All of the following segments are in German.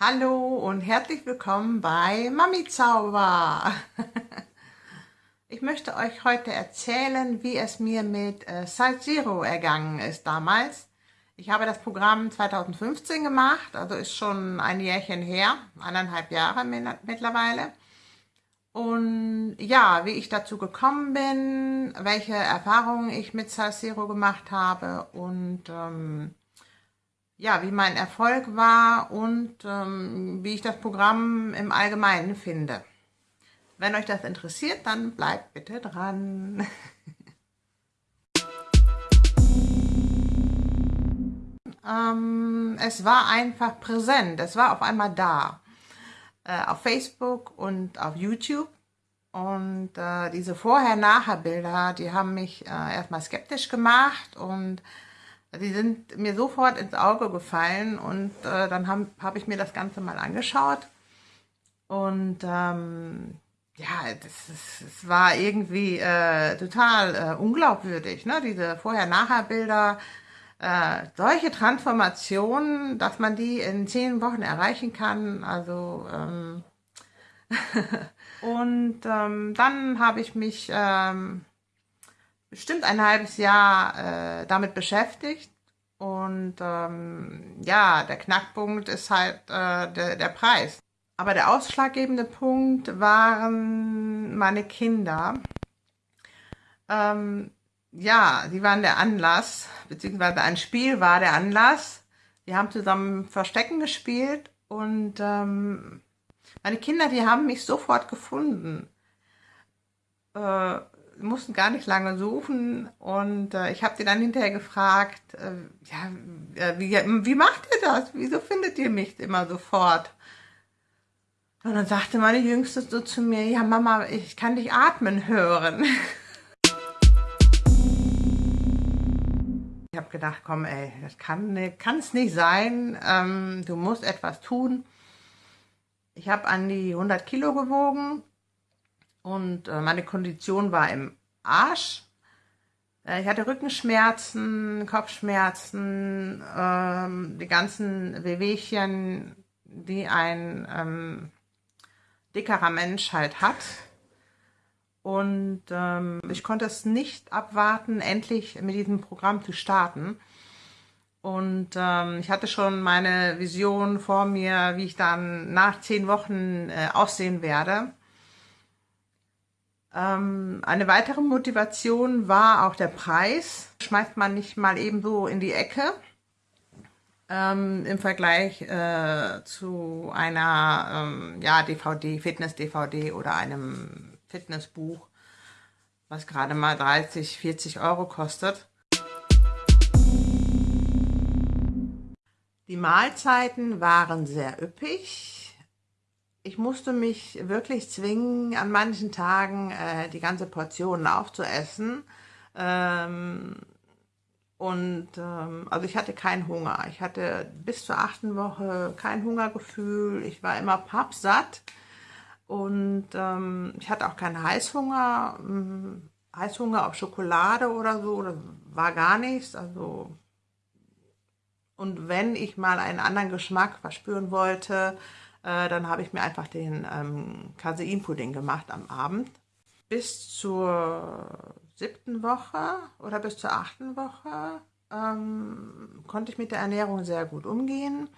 Hallo und herzlich willkommen bei Mami Zauber. Ich möchte euch heute erzählen, wie es mir mit äh, Zero ergangen ist damals. Ich habe das Programm 2015 gemacht, also ist schon ein Jährchen her, eineinhalb Jahre mittlerweile. Und ja, wie ich dazu gekommen bin, welche Erfahrungen ich mit Site Zero gemacht habe und ähm, ja, wie mein Erfolg war und ähm, wie ich das Programm im Allgemeinen finde. Wenn euch das interessiert, dann bleibt bitte dran. ähm, es war einfach präsent, es war auf einmal da. Äh, auf Facebook und auf YouTube. Und äh, diese Vorher-Nachher-Bilder, die haben mich äh, erstmal skeptisch gemacht und die sind mir sofort ins Auge gefallen und äh, dann habe hab ich mir das Ganze mal angeschaut. Und ähm, ja, das, ist, das war irgendwie äh, total äh, unglaubwürdig, ne? diese Vorher-Nachher-Bilder, äh, solche Transformationen, dass man die in zehn Wochen erreichen kann, also ähm, und ähm, dann habe ich mich ähm, bestimmt ein halbes Jahr äh, damit beschäftigt. Und ähm, ja, der Knackpunkt ist halt äh, der, der Preis. Aber der ausschlaggebende Punkt waren meine Kinder. Ähm, ja, die waren der Anlass, beziehungsweise ein Spiel war der Anlass. Wir haben zusammen Verstecken gespielt und ähm, meine Kinder, die haben mich sofort gefunden. Äh, mussten gar nicht lange suchen und äh, ich habe sie dann hinterher gefragt, äh, ja, äh, wie, wie macht ihr das? Wieso findet ihr mich immer sofort? Und dann sagte meine Jüngste so zu mir, ja Mama, ich kann dich atmen hören. Ich habe gedacht, komm ey, das kann es nicht sein, ähm, du musst etwas tun. Ich habe an die 100 Kilo gewogen und äh, meine Kondition war im Arsch. Äh, ich hatte Rückenschmerzen, Kopfschmerzen, ähm, die ganzen Wehwehchen, die ein ähm, dickerer Mensch halt hat. Und ähm, ich konnte es nicht abwarten, endlich mit diesem Programm zu starten. Und ähm, ich hatte schon meine Vision vor mir, wie ich dann nach zehn Wochen äh, aussehen werde. Ähm, eine weitere Motivation war auch der Preis. Schmeißt man nicht mal ebenso in die Ecke. Ähm, im Vergleich äh, zu einer ähm, ja, DVD, Fitness-DVD oder einem Fitnessbuch, was gerade mal 30, 40 Euro kostet. Die Mahlzeiten waren sehr üppig ich musste mich wirklich zwingen, an manchen Tagen äh, die ganze Portion aufzuessen. Ähm, und ähm, also ich hatte keinen Hunger. Ich hatte bis zur achten Woche kein Hungergefühl. Ich war immer pappsatt. Und ähm, ich hatte auch keinen Heißhunger. Hm, Heißhunger auf Schokolade oder so, das war gar nichts. Also und wenn ich mal einen anderen Geschmack verspüren wollte, äh, dann habe ich mir einfach den ähm, Caseinpudding gemacht am Abend. Bis zur siebten Woche oder bis zur achten Woche ähm, konnte ich mit der Ernährung sehr gut umgehen.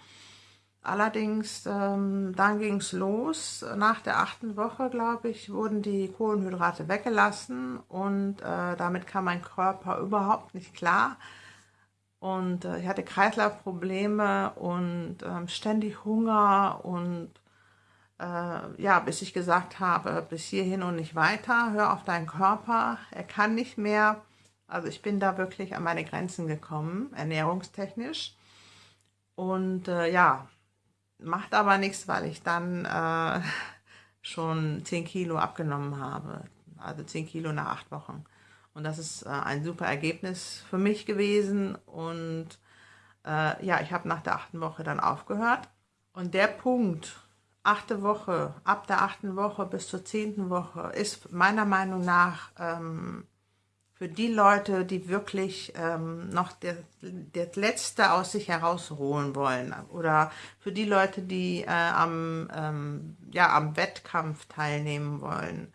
Allerdings, ähm, dann ging es los. Nach der achten Woche, glaube ich, wurden die Kohlenhydrate weggelassen und äh, damit kam mein Körper überhaupt nicht klar. Und äh, ich hatte Kreislaufprobleme und äh, ständig Hunger und äh, ja, bis ich gesagt habe, bis hierhin und nicht weiter, hör auf deinen Körper, er kann nicht mehr. Also ich bin da wirklich an meine Grenzen gekommen, ernährungstechnisch. Und äh, ja, macht aber nichts, weil ich dann äh, schon 10 Kilo abgenommen habe. Also 10 Kilo nach acht Wochen. Und das ist äh, ein super Ergebnis für mich gewesen. Und äh, ja, ich habe nach der achten Woche dann aufgehört. Und der Punkt, achte Woche, ab der achten Woche bis zur zehnten Woche, ist meiner Meinung nach ähm, für die Leute, die wirklich ähm, noch das, Letzte aus sich herausholen wollen oder für die Leute, die äh, am, ähm, ja, am Wettkampf teilnehmen wollen.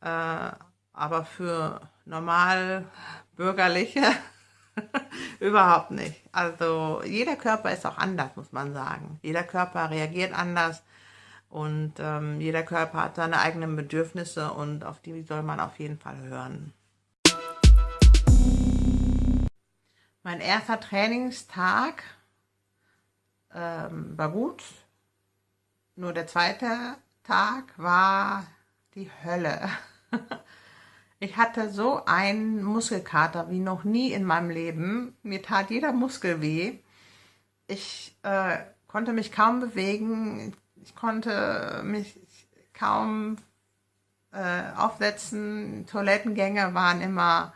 Äh, aber für normal bürgerliche überhaupt nicht. Also jeder Körper ist auch anders, muss man sagen. Jeder Körper reagiert anders und ähm, jeder Körper hat seine eigenen Bedürfnisse und auf die soll man auf jeden Fall hören. Mein erster Trainingstag ähm, war gut, nur der zweite Tag war die Hölle. Ich hatte so einen Muskelkater wie noch nie in meinem Leben. Mir tat jeder Muskel weh. Ich äh, konnte mich kaum bewegen. Ich konnte mich kaum äh, aufsetzen. Toilettengänge waren immer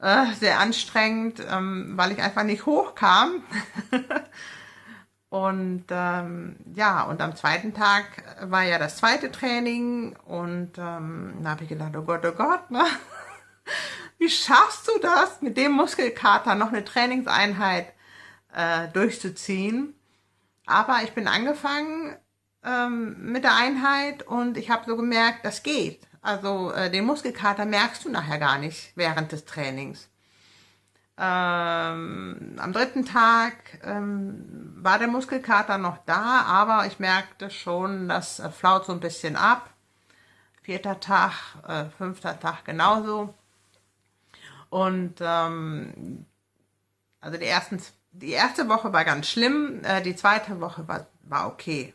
äh, sehr anstrengend, ähm, weil ich einfach nicht hochkam. und ähm, ja, und am zweiten Tag war ja das zweite Training und ähm, da habe ich gedacht, oh Gott, oh Gott, ne? wie schaffst du das, mit dem Muskelkater noch eine Trainingseinheit äh, durchzuziehen? Aber ich bin angefangen ähm, mit der Einheit und ich habe so gemerkt, das geht. Also äh, den Muskelkater merkst du nachher gar nicht während des Trainings. Ähm, am dritten Tag ähm, war der Muskelkater noch da, aber ich merkte schon, das äh, flaut so ein bisschen ab. Vierter Tag, äh, fünfter Tag genauso. Und ähm, also die, ersten, die erste Woche war ganz schlimm, äh, die zweite Woche war, war okay.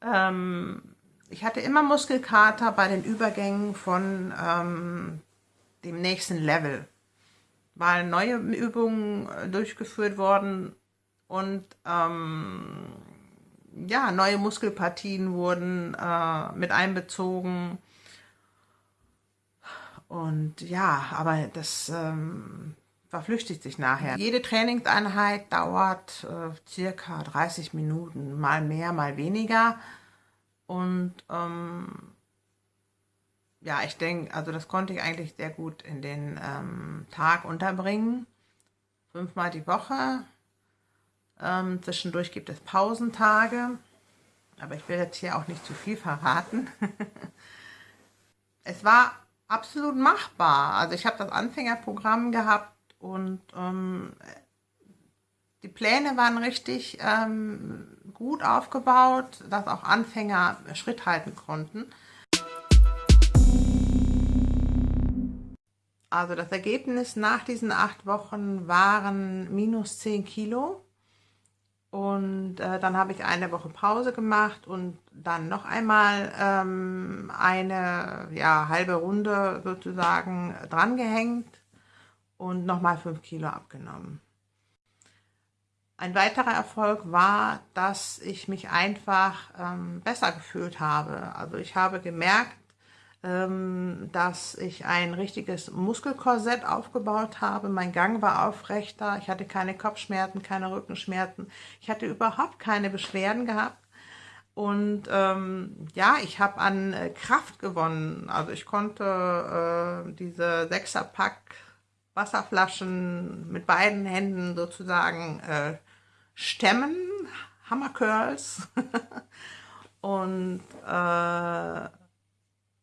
Ähm, ich hatte immer Muskelkater bei den Übergängen von ähm, dem nächsten Level, weil neue Übungen äh, durchgeführt worden und ähm, ja, neue Muskelpartien wurden äh, mit einbezogen. Und ja, aber das ähm, verflüchtigt sich nachher. Jede Trainingseinheit dauert äh, circa 30 Minuten, mal mehr, mal weniger. Und ähm, ja, ich denke, also das konnte ich eigentlich sehr gut in den ähm, Tag unterbringen. Fünfmal die Woche. Ähm, zwischendurch gibt es Pausentage. Aber ich will jetzt hier auch nicht zu viel verraten. es war absolut machbar. Also ich habe das Anfängerprogramm gehabt und ähm, die Pläne waren richtig ähm, gut aufgebaut, dass auch Anfänger Schritt halten konnten. Also das Ergebnis nach diesen acht Wochen waren minus 10 Kilo. Und äh, dann habe ich eine Woche Pause gemacht und dann noch einmal ähm, eine ja, halbe Runde sozusagen drangehängt und nochmal 5 Kilo abgenommen. Ein weiterer Erfolg war, dass ich mich einfach ähm, besser gefühlt habe. Also ich habe gemerkt, dass ich ein richtiges Muskelkorsett aufgebaut habe. Mein Gang war aufrechter. Ich hatte keine Kopfschmerzen, keine Rückenschmerzen. Ich hatte überhaupt keine Beschwerden gehabt. Und ähm, ja, ich habe an äh, Kraft gewonnen. Also ich konnte äh, diese Sechserpack Wasserflaschen mit beiden Händen sozusagen äh, stemmen, Hammercurls. und äh,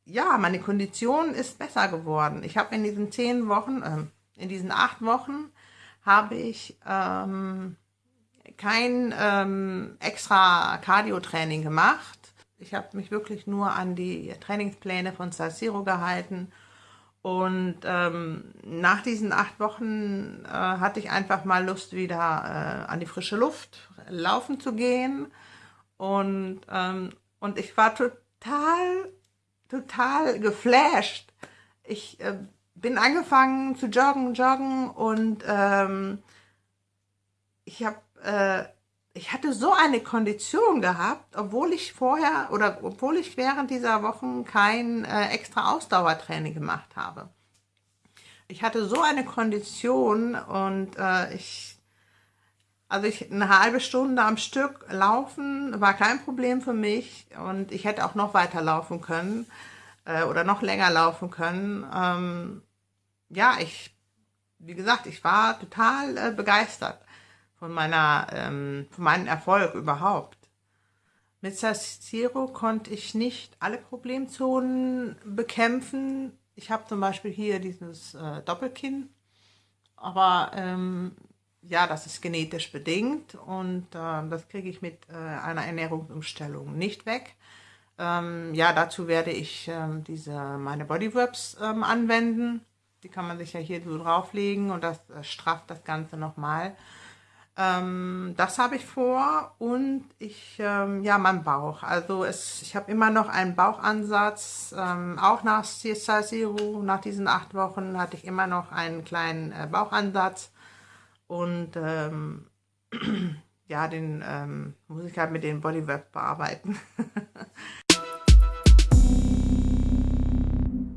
ja, meine Kondition ist besser geworden. Ich habe in diesen zehn Wochen, äh, in diesen acht Wochen, habe ich ähm, kein ähm, extra Cardio-Training gemacht. Ich habe mich wirklich nur an die Trainingspläne von Salsiro gehalten und ähm, nach diesen acht Wochen äh, hatte ich einfach mal Lust, wieder äh, an die frische Luft laufen zu gehen. Und, ähm, und ich war total, total geflasht. Ich äh, bin angefangen zu joggen, joggen und ähm, ich habe äh, ich hatte so eine Kondition gehabt, obwohl ich vorher oder obwohl ich während dieser Wochen kein äh, extra Ausdauertraining gemacht habe. Ich hatte so eine Kondition und äh, ich, also ich eine halbe Stunde am Stück laufen war kein Problem für mich und ich hätte auch noch weiter laufen können äh, oder noch länger laufen können. Ähm, ja, ich, wie gesagt, ich war total äh, begeistert von meiner, ähm, von meinem Erfolg überhaupt. Mit Zero konnte ich nicht alle Problemzonen bekämpfen. Ich habe zum Beispiel hier dieses äh, Doppelkinn, aber ähm, ja, das ist genetisch bedingt und äh, das kriege ich mit äh, einer Ernährungsumstellung nicht weg. Ähm, ja, dazu werde ich ähm, diese meine Bodyworks ähm, anwenden. Die kann man sich ja hier so drauflegen und das äh, strafft das Ganze nochmal. Ähm, das habe ich vor und ich, ähm, ja, mein Bauch. Also es, ich habe immer noch einen Bauchansatz. Ähm, auch nach CSI Zero, nach diesen acht Wochen, hatte ich immer noch einen kleinen äh, Bauchansatz. Und ähm, ja, den ähm, muss ich halt mit den Bodyweb bearbeiten.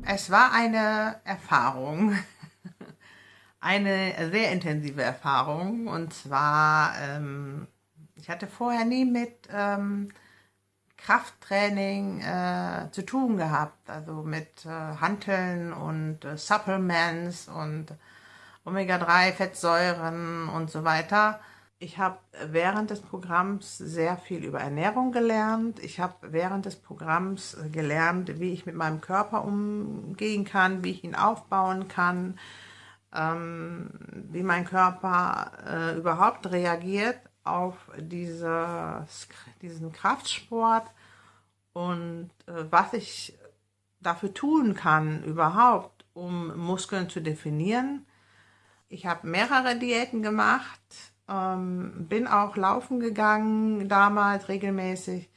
es war eine Erfahrung, eine sehr intensive Erfahrung. Und zwar, ähm, ich hatte vorher nie mit ähm, Krafttraining äh, zu tun gehabt, also mit äh, Hanteln und äh, Supplements und Omega-3-Fettsäuren und so weiter. Ich habe während des Programms sehr viel über Ernährung gelernt. Ich habe während des Programms gelernt, wie ich mit meinem Körper umgehen kann, wie ich ihn aufbauen kann, ähm, wie mein Körper äh, überhaupt reagiert auf dieses, diesen Kraftsport und äh, was ich dafür tun kann überhaupt, um Muskeln zu definieren ich habe mehrere Diäten gemacht, ähm, bin auch laufen gegangen damals regelmäßig,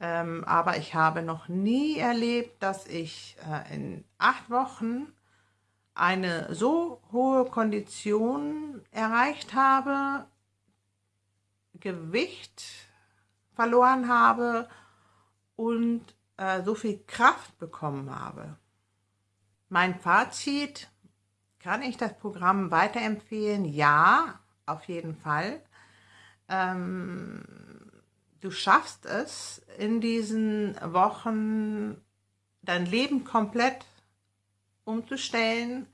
ähm, aber ich habe noch nie erlebt, dass ich äh, in acht Wochen eine so hohe Kondition erreicht habe, Gewicht verloren habe und äh, so viel Kraft bekommen habe. Mein Fazit, kann ich das Programm weiterempfehlen? Ja, auf jeden Fall. Ähm, du schaffst es in diesen Wochen dein Leben komplett umzustellen.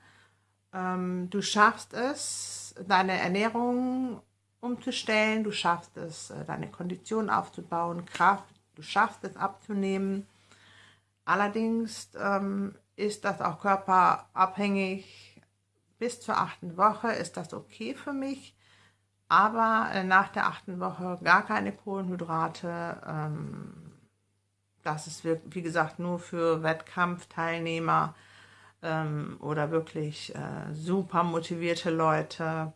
Ähm, du schaffst es, deine Ernährung umzustellen. Du schaffst es, äh, deine Kondition aufzubauen, Kraft. Du schaffst es abzunehmen. Allerdings ähm, ist das auch körperabhängig bis zur achten Woche ist das okay für mich, aber äh, nach der achten Woche gar keine Kohlenhydrate. Ähm, das ist, wie gesagt, nur für Wettkampfteilnehmer ähm, oder wirklich äh, super motivierte Leute.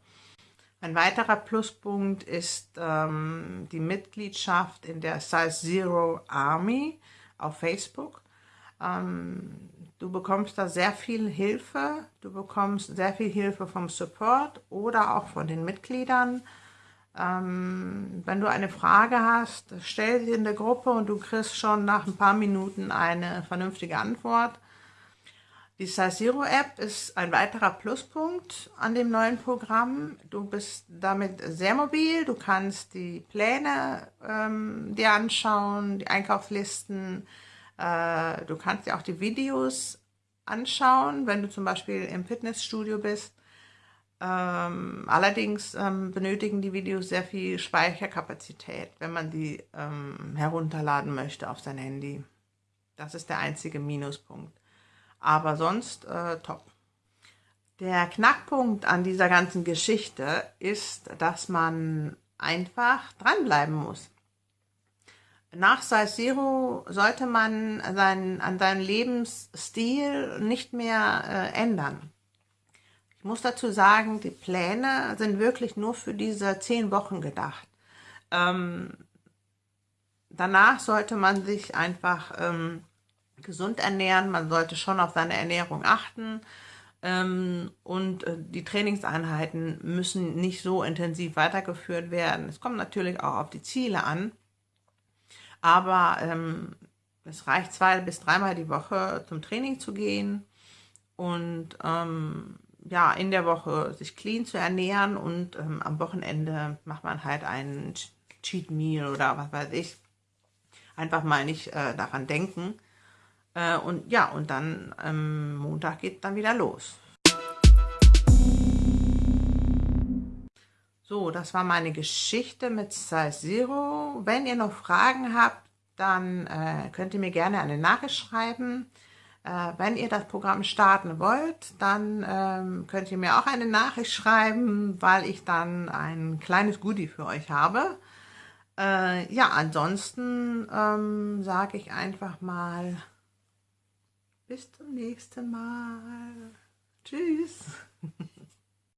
Ein weiterer Pluspunkt ist ähm, die Mitgliedschaft in der Size Zero Army auf Facebook. Ähm, du bekommst da sehr viel Hilfe, du bekommst sehr viel Hilfe vom Support oder auch von den Mitgliedern. Ähm, wenn du eine Frage hast, stell sie in der Gruppe und du kriegst schon nach ein paar Minuten eine vernünftige Antwort. Die Saziro App ist ein weiterer Pluspunkt an dem neuen Programm. Du bist damit sehr mobil, du kannst die Pläne ähm, dir anschauen, die Einkaufslisten, äh, du kannst dir auch die Videos anschauen, wenn du zum Beispiel im Fitnessstudio bist. Ähm, allerdings ähm, benötigen die Videos sehr viel Speicherkapazität, wenn man die ähm, herunterladen möchte auf sein Handy. Das ist der einzige Minuspunkt. Aber sonst äh, top. Der Knackpunkt an dieser ganzen Geschichte ist, dass man einfach dranbleiben muss nach Size Zero sollte man seinen, an seinem Lebensstil nicht mehr äh, ändern. Ich muss dazu sagen, die Pläne sind wirklich nur für diese zehn Wochen gedacht. Ähm, danach sollte man sich einfach ähm, gesund ernähren, man sollte schon auf seine Ernährung achten ähm, und äh, die Trainingseinheiten müssen nicht so intensiv weitergeführt werden. Es kommt natürlich auch auf die Ziele an. Aber ähm, es reicht zwei bis dreimal die Woche zum Training zu gehen und ähm, ja, in der Woche sich clean zu ernähren und ähm, am Wochenende macht man halt einen Cheat Meal oder was weiß ich. Einfach mal nicht äh, daran denken. Äh, und ja, und dann ähm, Montag geht dann wieder los. So, das war meine Geschichte mit Size Zero. Wenn ihr noch Fragen habt, dann äh, könnt ihr mir gerne eine Nachricht schreiben. Äh, wenn ihr das Programm starten wollt, dann ähm, könnt ihr mir auch eine Nachricht schreiben, weil ich dann ein kleines Goodie für euch habe. Äh, ja, ansonsten ähm, sage ich einfach mal bis zum nächsten Mal. Tschüss.